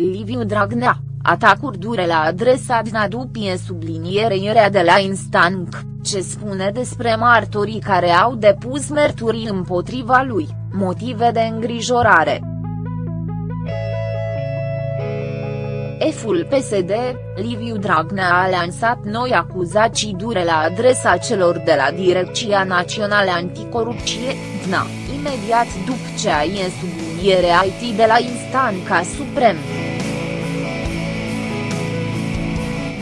Liviu Dragnea, atacuri dure la adresa Dna dupie sublinierea de la Instanc, ce spune despre martorii care au depus mărturii împotriva lui, motive de îngrijorare. Eful PSD, Liviu Dragnea a lansat noi acuzații dure la adresa celor de la Direcția Națională Anticorupție, DNA, imediat după ce a ieșit subliniere IT de la Instanca Suprem.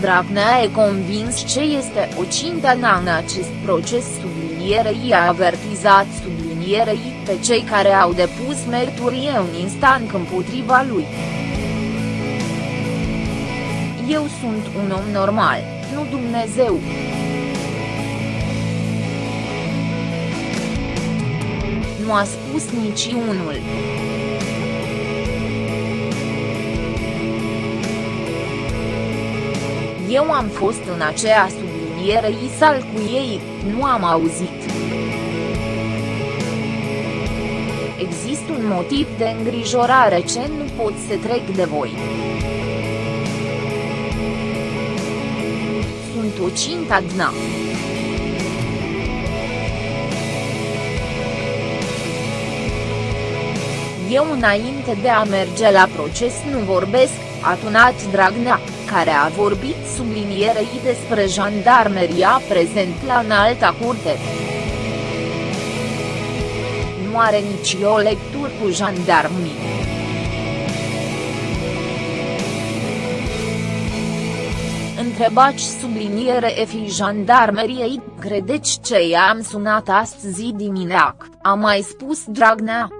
Dragnea e convins ce este o cintă în acest proces sublinierei a avertizat sublinierei pe cei care au depus mărturie în instanc împotriva lui. Eu sunt un om normal, nu Dumnezeu. Nu a spus niciunul. Eu am fost în aceea subliniere isal cu ei, nu am auzit. Există un motiv de îngrijorare ce nu pot să trec de voi. Sunt o cinta dna. Eu înainte de a merge la proces nu vorbesc, a tunat Dragnea, care a vorbit sublinierei despre jandarmeria prezent la înalta curte. Nu are nici o lectură cu jandarmii. Întrebați subliniere efi jandarmeriei, credeți ce i-am sunat astăzi dimineac, a mai spus Dragnea.